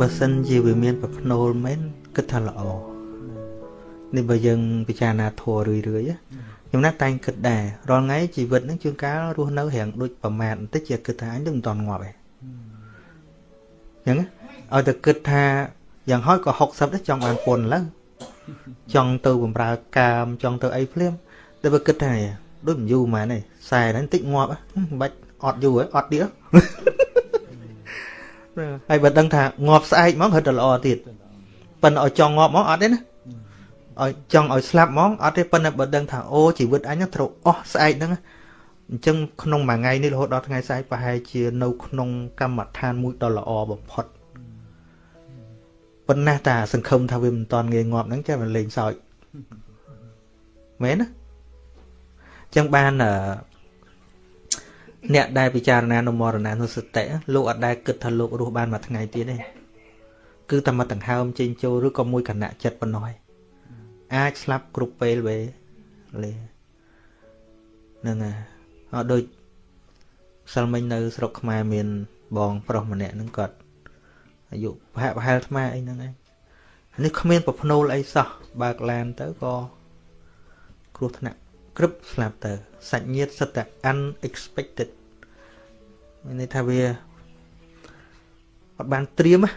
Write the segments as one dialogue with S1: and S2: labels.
S1: បើសិនជាវាមានប្រភ្នូលមែនគិតថាល្អនេះបើយើងពិចារណាធัวរឿយរឿយខ្ញុំណាស់តែងគិតដែររាល់ថ្ងៃជីវិតហ្នឹងជួនកាលរស់នៅរៀងដូចប្រមាថបន្តិចជាគិតថាអញនឹងមិនតន់ងាប់ឯងអញ្ចឹងឲ្យតែគិតថាយ៉ាងហោចក៏60ដែរចង់បានពុនឡើងចង់ទៅបំរើកាមចង់ទៅអីភ្លាមតែបើគិតថាដូចមិនយូរម៉ែនេះខ្សែហ្នឹងតិចងាប់មិនបាច់អត់យូរអត់ទៀត ហើយបើដឹងថាងាប់ស្អែកហ្មងរត់តែល្អទៀតប៉ិនឲ្យចង់ងាប់ហ្មងអត់ទេណាឲ្យចង់ឲ្យស្លាប់ហ្មងអត់ទេប៉ុន្តែបើដឹងថាអូជីវិតអញត្រូវអស់ស្អែកហ្នឹងអញ្ចឹងក្នុងមួយថ្ងៃនេះរហូតដល់ថ្ងៃស្អែកប្រហែលជានៅក្នុងកម្មដ្ឋានមួយដ៏ល្អបំផុតប៉ុន្តែតាសង្ឃឹមថាវាមិនតាន់ងាយងាប់ហ្នឹងចាមិនលេងសើចមែនណាអញ្ចឹងបានអ្នកដែលពិចារណានៅមរណានុសតិលោកអត់ដែលគិតថាលោករស់បានមួយថ្ងៃទៀតទេគឺតែមកដង្ហើមចេញចូលឬក៏មួយគណៈចិត្តប៉ុណ្ណោះអាចស្លាប់គ្រប់ពេលវេលេហ្នឹងហើយអត់ដូចសិលមិញនៅស្រុកខ្មែរមានបងប្រុសម្នាក់ហ្នឹងគាត់អាយុប្រហែលប្រហែលថ្មអីហ្នឹងឯងនេះគ្មានប្រភ្នូលអីសោះបើកឡានទៅក៏គ្រោះថ្នាក់ ក្រឹបស្លាប់ទៅសាច់ញាតិសិតតែ unexpected មានន័យថាវាអត់បានត្រៀមណា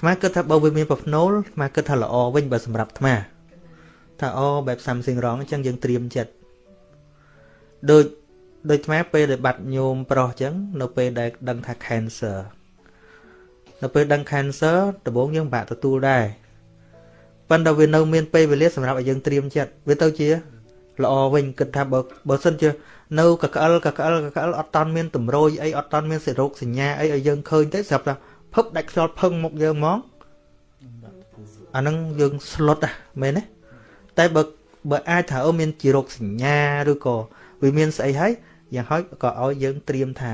S1: ថ្មគិតថាបើវាមានប្រភ្នូលថ្មគិតថាល្អវិញបើសម្រាប់ថ្មថាអូបែប something wrong អញ្ចឹងយើងត្រៀមចិត្តដូចដូចថ្មពេលដែលបាត់ញោមប្រុសអញ្ចឹងនៅពេលដែលដឹងថា cancer នៅពេលដឹង cancer ដំបូងយើងបាក់ទទួលដែរប៉ុន្តែវានៅមានពេលវេលាសម្រាប់ឲ្យយើងត្រៀមចិត្តវាទៅជា ល្អវិញគិតថាបើបើសិនជានៅកក្អលកក្អលកក្អលអត់តាន់មានតម្រុយអីអត់តាន់មានសេរោគសញ្ញាអីឲ្យយើងឃើញទេស្រាប់តែភឹបដាច់ខ្យល់ផឹងមុខយើងហ្មងអាហ្នឹងយើងស្លុតមែនទេតែបើបើអាចថាអូមានជារោគសញ្ញាឬក៏វាមានស្អីហើយយ៉ាងហោចក៏ឲ្យយើងត្រៀមថា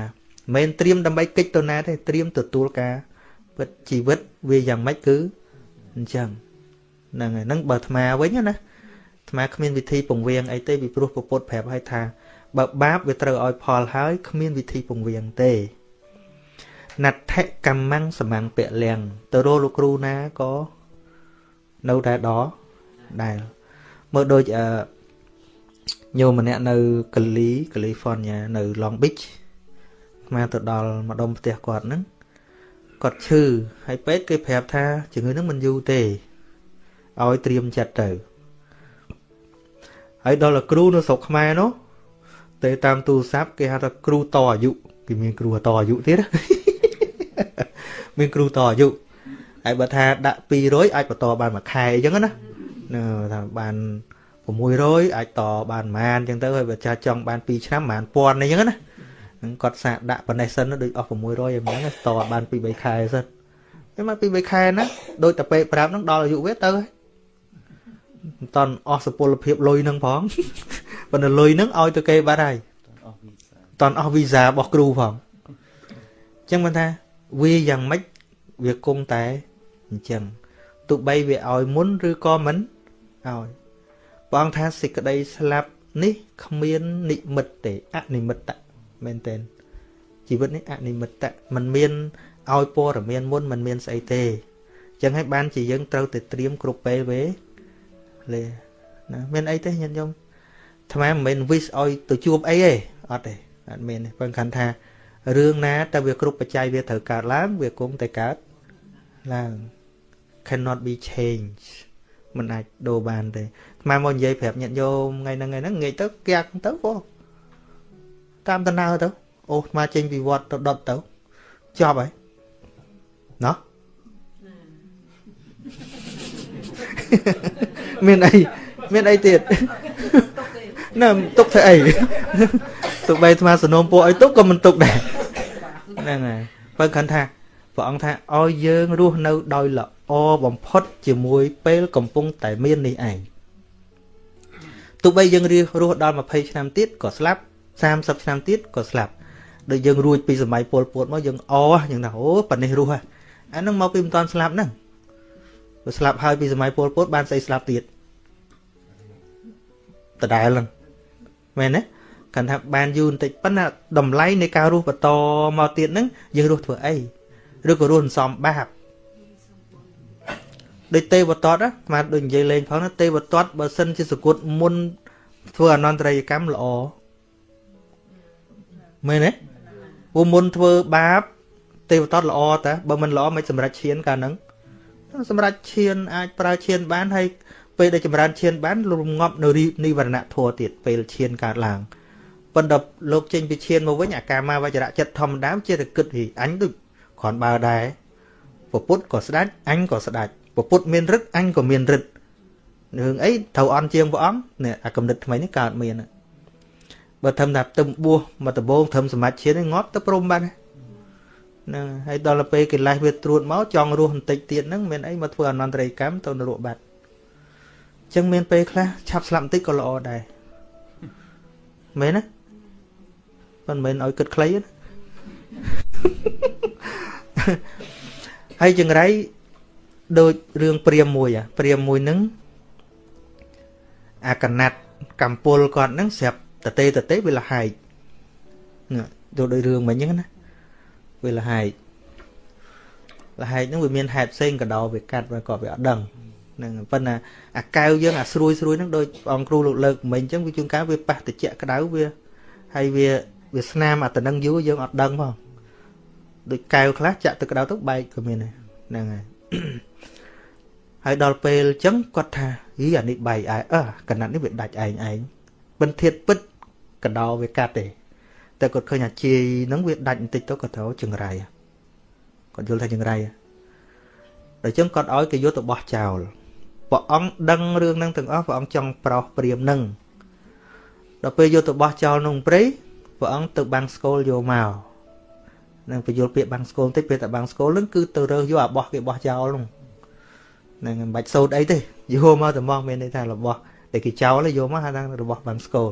S1: មិនត្រៀមដើម្បីកិច្ចទៅណាទេត្រៀមទទួលការពិតជីវិតវាយ៉ាងម៉េចគឺអញ្ចឹងហ្នឹងហើយហ្នឹងបើអាត្មាវិញណា អាត្មាគ្មានវិធីពង្វៀងអីទេពីព្រោះពពុទ្ធប្រាប់ឲ្យថាបើបាបវាត្រូវឲ្យផលហើយគ្មានវិធីពង្វៀងទេណដ្ឋកម្មੰសមੰពលៀងទៅរកលោកគ្រូណាក៏នៅតែដដែលមើលដូចអឺញោមម្នាក់នៅកាលីកាលីហ្វ័រញ៉ានៅ Long Beach មកទៅដល់ម្ដុំផ្ទះគាត់ហ្នឹងគាត់ឈឺហើយពេទ្យគេប្រាប់ថាជំងឺហ្នឹងមិនយូរទេឲ្យត្រៀមចិត្តទៅ ហើយដល់លោកគ្រូនៅស្រុកខ្មែរនោះទៅតាមទូរស័ព្ទគេហៅថាគ្រូតអាយុគេមានគ្រូតអាយុទៀតមានគ្រូតអាយុហើយបើថាដាក់200អាចបន្តបានមួយខែអញ្ចឹងណាថាបាន600អាចតបានប្រហែលអញ្ចឹងទៅហើយបើចាស់ចង់បាន2ឆ្នាំប្រហែលពាន់អីចឹងណានឹងគាត់សាកដាក់ប៉ុណ្ណេះសិនដូចអស់600អីហ្នឹងតបាន2 3ខែសិនហើយមក2 3ខែណាដូចតែពេកប្រាប់ហ្នឹងដល់អាយុវាទៅហើយ មិនតន់អស់សុពលភាពលុយហ្នឹងផងប៉ុន្តែលុយហ្នឹងឲ្យទៅគេបាត់ហើយតន់អស់វីសារបស់គ្រូផងអញ្ចឹងមិនថាវាយ៉ាងម៉េចវាគង់តែអញ្ចឹងទោះបីវាឲ្យមុនឬក៏មិនឲ្យព្រះអង្គថាសេចក្តីស្លាប់នេះគ្មាននិមិត្តទេអនិមិត្តមែនទេជីវិតនេះអនិមិត្តมันមានឲ្យព័ត៌មានមុនมันមានស្អីទេអញ្ចឹងហើយបានជាយើងត្រូវតែត្រៀមគ្រប់ពេលវេលេ ណាមានអីទេញាតិញោមថ្មមិនមែន wish ឲ្យទៅជួបអីទេអត់ទេអត់មានទេប៉ុន្តែថារឿងណាតែវាគ្រប់បច្ច័យវាត្រូវកើតឡើងវាគង់តែកើតឡើង cannot be changed មិនអាចដូរបានទេថ្មមកនិយាយប្រាប់ញាតិញោមថ្ងៃហ្នឹងថ្ងៃហ្នឹងងាយទៅកាក់ទៅពោតាមដំណើរទៅអូថ្មចេញពីវត្តទៅដុតទៅចប់ហើយណោះ មានអីមានអីទៀតណាទុកធ្វើអីទោះបីថ្មសនំពួកឲ្យទុកក៏មិនទុកដែរហ្នឹងហើយបើគាត់ថាព្រះអង្គថាឲ្យយើងរស់នៅដោយល្អបំផុតជាមួយពេលកំពុងតែមាននេះឯងទោះបីយើងរស់ដល់20ឆ្នាំទៀតក៏ស្លាប់30ឆ្នាំទៀតក៏ស្លាប់ដូចយើងរួចពីសម័យពលពតមកយើងអយើងថាអូប៉ានេះរស់ហ่ะអានឹងមកពីមិនតាន់ស្លាប់ហ្នឹង បើស្លាប់ហើយពីសម័យពលពតបានស្អីស្លាប់ទៀតដដែលហ្នឹងមែនទេគាត់ថាបានយូរបន្តិចប៉ុន្តែតម្លៃនៃការរស់បន្តមកទៀតហ្នឹងយើងរស់ធ្វើអីឬក៏រស់សំបាបដូចទេវតតណាមកដូចនិយាយលេងផងណាទេវតតបើសិនជាសគុតមុនធ្វើអនន្តរយកម្មល្អមែនទេព្រោះមុនធ្វើបាបទេវតតល្អតាបើមិនល្អមិនសម្រេចឈានកាលហ្នឹង សម្រាប់ឈានអាចប្រើឈានបានហើយពេលដែលចម្រើនឈានបានរងាប់នៅនិវរណៈធัวទៀតពេលឈានកើតឡើងប៉ុន្តែលោកចេញពីឈានមកវិញអាកាមាវចរៈចិត្តធម្មតាជាតែគិតហីអញដូចគ្រាន់បើដែរពពុទ្ធក៏ស្ដាច់អញក៏ស្ដាច់ពពុទ្ធមានរិទ្ធអញក៏មានរិទ្ធរឿងអីត្រូវអន់ជាងព្រះអង្គនេះអាកំណត់ថ្មីនេះកើតមានបើធំថាទឹមបួសមកដំបងធំសម្រាប់ឈានងាប់ទៅព្រមបាន ហ្នឹងហើយដល់ទៅពេលកិលេសវាត្រួតមកចង់រស់បន្តិចទៀតហ្នឹងមានអីមកធ្វើអនន្តរិយកម្មទៅនរកបាត់អញ្ចឹងមានពេលខ្លះឆាប់ស្លាប់បន្តិចក៏ល្អដែរមែនណាមិនមែនឲ្យគិតខ្លីណាហើយចង្រៃដូចរឿងព្រាមមួយព្រាមមួយហ្នឹងអាកណាត់កម្ពុលគាត់ហ្នឹងស្រាប់តទេតទេវាលហែកទៅដោយរឿងមិញហ្នឹងណា វាលហែកលហែកហ្នឹងវាមានហេតុផ្សេងកដោវាកាត់វាក៏វាអត់ដឹងហ្នឹងប៉ុន្តែអាកៅយើងអាស្រួយស្រួយហ្នឹងដូចអង្គគ្រូលោកលើកមិញអញ្ចឹងវាជួនកាលវាប៉ះតិចក្តៅវាហើយវាវាស្នាមអាតំណឹងយូរយើងអត់ដឹងផងដូចកែវខ្លះចាក់ទឹកក្តៅទៅបែកក៏មានហ្នឹងហើយហើយដល់ពេលអញ្ចឹងគាត់ថាហីអានេះបែកឯអើកណាត់នេះវាដាច់ឯងឯងបិណ្ឌធាតពិតកដោវាកាត់ទេ តែគាត់ឃើញអាជាយហ្នឹងវាដាច់បន្តិចទៅគាត់ត្រូវចង្រៃគាត់យល់ថាចង្រៃដល់ចឹងគាត់ឲ្យគេយកទៅបោះចោលព្រះអង្គដឹងរឿងហ្នឹងទាំងអស់ព្រះអង្គចង់ប្រោសព្រាមហ្នឹងដល់ពេលយកទៅបោះចោលក្នុងព្រៃព្រះអង្គទៅបាំងស្គលយកមកនឹងបញ្យល់ពាក្យបាំងស្គលបន្តិចពេលតែបាំងស្គលហ្នឹងគឺទៅរើសយកអាបោះគេបោះចោលហ្នឹងហ្នឹងមិនបាច់សូត្រអីទេយកមកតែមកមានន័យថារបស់តែគេចោលយកមកហៅថារបស់បាំងស្គល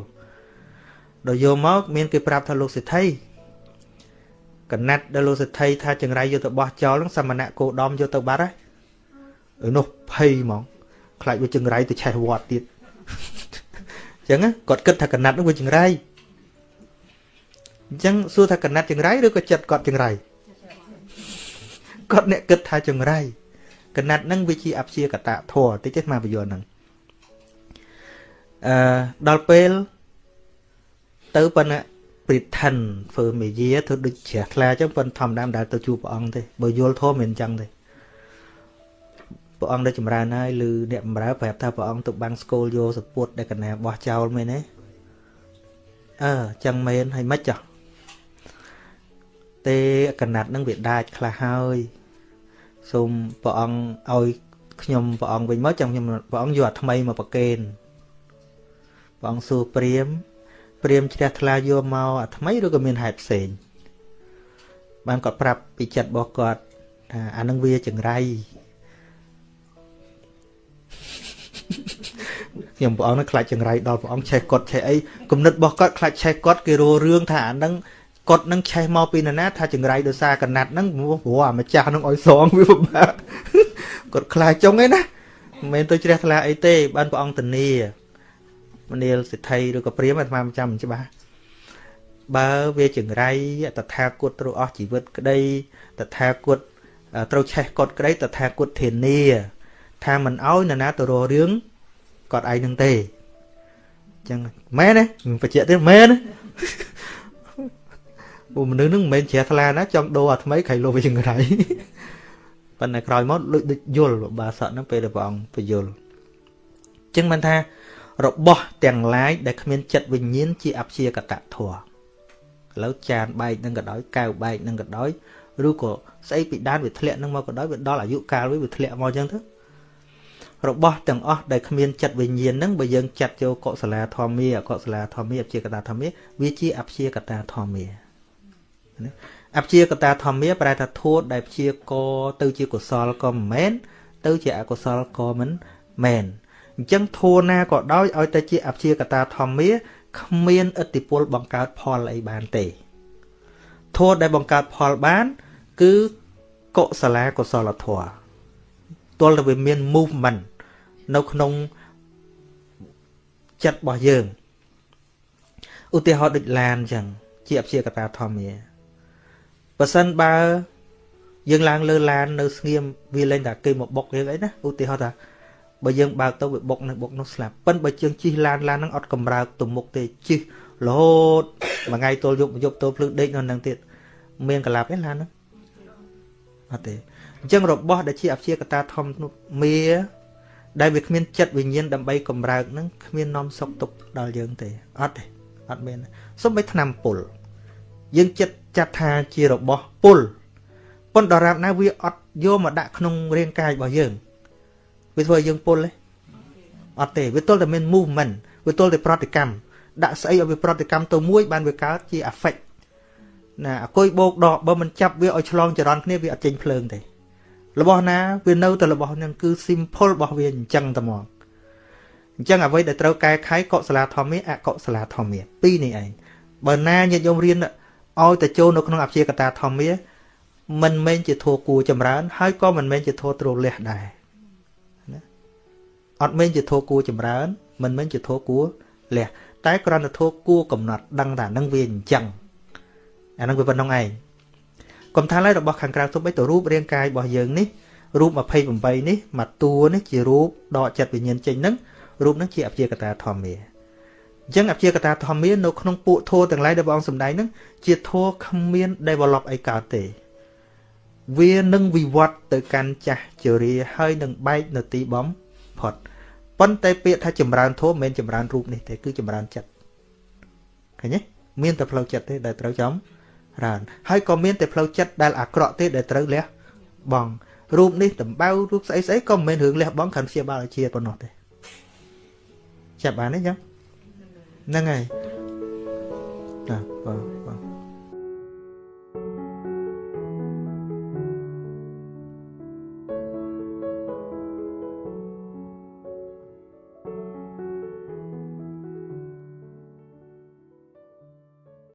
S1: ដល់យកមកមានគេប្រាប់ថាលោកសិទ្ធិកណាត់ដល់លោកសិទ្ធិថាចង្រៃយកទៅបោះចោលហ្នឹងសមណៈគោដំយកទៅបាត់ហើយនោះភ័យហ្មងខ្លាចវាចង្រៃទៅឆេះវត្តទៀតអញ្ចឹងគាត់គិតថាកណាត់នោះវាចង្រៃអញ្ចឹងសួរថាកណាត់ចង្រៃឬក៏ចិត្តគាត់ចង្រៃគាត់អ្នកគិតថាចង្រៃកណាត់ហ្នឹងវាជាអព្យាកតធរតិចទេមកបញ្យល់ហ្នឹងអឺដល់ពេល ទៅប៉ុន្តែព្រិឋិនធ្វើមេយាធ្វើដូចជ្រះថ្លាអញ្ចឹងប៉ុន្តែធម្មតាមិនដែលទៅជួបព្រះអង្គទេបើយល់ធម៌មិនអញ្ចឹងទេព្រះអង្គដែលចម្រើនហើយឬអ្នកបម្រើប្រាប់ថាព្រះអង្គទៅបាំងស្គលយកសពុតដែលកណាបោះចោលមែនទេអឺចឹងមែនហើយមិនចោះទេកណាត់នឹងវាដាច់ខ្លះហើយសូមព្រះអង្គឲ្យខ្ញុំព្រះអង្គវិញមកចាំខ្ញុំព្រះអង្គយកអាថ្មីមកប្រកេនព្រះអង្គសួរព្រាម ព្រាមជ្រះថ្លាយកមកអាថ្មីឬក៏មានហេតុផ្សេងបានគាត់ប្រាប់ពីចិត្តរបស់គាត់ថាអានឹងវាចង្រៃខ្ញុំព្រះអង្គនឹងខ្លាចចង្រៃដល់ព្រះអង្គឆេះគាត់ឆេះអីគំនិតរបស់គាត់ខ្លាចឆេះគាត់គេរោរឿងថាអានឹងគាត់នឹងឆេះមកពីណាថាចង្រៃដោយសារកណាត់ហ្នឹងព្រោះអាម្ចាស់នឹងឲ្យសងវាពិបាកគាត់ខ្លាចចុងឯណាមិនមែនទៅជ្រះថ្លាអីទេបានព្រះអង្គធានា មនាលសិទ្ធិឬក៏ព្រាមអាត្មាមិនចាំមិនច្បាស់បើវាចង្រៃតថាគតត្រូវអស់ជីវិតក្តីតថាគតត្រូវឆេះគាត់ក្តីតថាគតធានា ថាមិនអោយនរណាទៅរករឿងគាត់ឯងនឹងទេអញ្ចឹងមែនទេបញ្ជាក់ទៀតមែនទេព្រោះមនុស្សនឹងមិនមែនជ្រះថ្លាណាចង់ដូរអាថ្មីក្រៃលោវាចង្រៃប៉ុន្តែក្រោយមកដូចយល់បាសកហ្នឹងពេលដែលព្រះអង្គពយល់អញ្ចឹងមិនថា របស់ទាំងឡាយដែលគ្មានចិត្តវិញ្ញាណជាអព្យាកតធម៌ឥឡូវចានបែកនឹងក៏ដោយកែវបែកនឹងក៏ដោយឬក៏ស្អីពីដានវាធ្លាក់នឹងមកក៏ដោយវាដល់អាយុកាលវាវាធ្លាក់មកអញ្ចឹងទៅរបស់ទាំងអស់ដែលគ្មានចិត្តវិញ្ញាណហ្នឹងបើយើងចាត់ចូលកុសលាធម្មាអកុសលាធម្មាអព្យាកតាធម្មាវាជាអព្យាកតាធម្មាអព្យាកតាធម្មាប្រែថាធួតដែលព្យាករទៅជាកុសលក៏មិនមែនទៅជាអកុសលក៏មិនមែន អញ្ចឹងធួណាក៏ដោយឲ្យតែជាអព្យាកតាធម្មាគ្មានឥទ្ធិពលបង្កើតផលអីបានទេធួដែលបង្កើតផលបាន គឺកុសលាកុសលធម៌ទល់តែវាមាន movement នៅក្នុងចិត្តរបស់យើងឧទាហរណ៍ដូចឡានអញ្ចឹងជាអព្យាកតាធម្មាបើសិនបើយើងឡើងលើឡាននៅស្ងៀមវាលែងតែគេមកបុកយើងអីណាឧទាហរណ៍ថា បើយើងបើកទៅវាបុកនេះបុកនោះស្លាប់ប៉ិនបើយើងជិះឡានឡានហ្នឹងអត់កម្រើកទៅមុខទេជិះរហូតមួយថ្ងៃទល់យប់យប់ទល់ភ្លឺដេកនៅនឹងទៀតមានកលាប់ទេឡានហ្នឹងអត់ទេអញ្ចឹងរបស់ដែលជាអព្យាកតាធម្មនោះមាដែលវាគ្មានចិត្តវិញ្ញាណដើម្បីកម្រើកហ្នឹងគ្មាននាំសុខទុក្ខដល់យើងទេអត់ទេអត់មានសូម្បីឆ្នាំពុលយើងចិត្តចាត់ថាជារបស់ពុលប៉ុន្តែដរាបណាវាអត់យកមកដាក់ក្នុងរាងកាយរបស់យើង វាធ្វើឲ្យយើងពុលទេអត់ទេវាទល់តែមាន movement វាទល់តែប្រតិកម្មដាក់ស្អីឲ្យវាប្រតិកម្មទៅមួយបានវាកើតជា affect ណាអគុយបោកដកបើមិនចាប់វាឲ្យឆ្លងចរន្តគ្នាវាអត់ចេញភ្លើងទេរបស់ណាវានៅតែរបស់នឹងគឺ simple របស់វាអញ្ចឹងតែមកអញ្ចឹងអ្វីដែលត្រូវកែខៃកុសលាធម្មាអកុសលាធម្មាពីរនេះឯងបើណាញាតិញោមរៀនឲ្យតែចូលនៅក្នុងអព្យាកតាធម្មាមិនមែនជាធัวគួរចម្រើនហើយក៏មិនមែនជាធัวទ្រលះដែរណា អត់មែនជាធោះគួរចម្រើន មិនមែនជាធោះគួរលះតែក្រណធោះគួរកំណត់ដឹងថានឹងវាអញ្ចឹងអានឹងវាប៉ុណ្្នឹងឯងគំថាឡើយរបស់ខាងក្រៅទុបបីទៅរូបរាងកាយរបស់យើងនេះរូប28នេះមកតួនេះជារូបដកចិត្តវិញ្ញាណចេញនឹងរូបនឹងជាអព្យាកតាធម្មាអញ្ចឹងអព្យាកតាធម្មានៅក្នុងពួកធัวទាំងឡាយដែលព្រះអង្គសម្ដែងនឹងជាធัวគ្មាន develop អីកើតទេវានឹងវិវត្តទៅកាន់ចាស់ជរាហើយនឹងបែកនៅទីបំ ផុតប៉ុន្តែពាក្យថាចម្រើនធម៌មិនមែនចម្រើនរូបនេះទេគឺចម្រើនចិត្តឃើញទេមានតែផ្លូវចិត្តទេដែលត្រូវចំរើនហើយក៏មានតែផ្លូវចិត្តដែលអាក្រក់ទេដែលត្រូវលះបង់រូបនេះដំបៅរូបស្អីស្អីក៏មិនមែនរឿងលះបង់ខណ្ឌព្យាបាលអាជាតិប៉ុណ្ណោះទេចាប់បានទេចឹងហ្នឹងហើយណាបាទ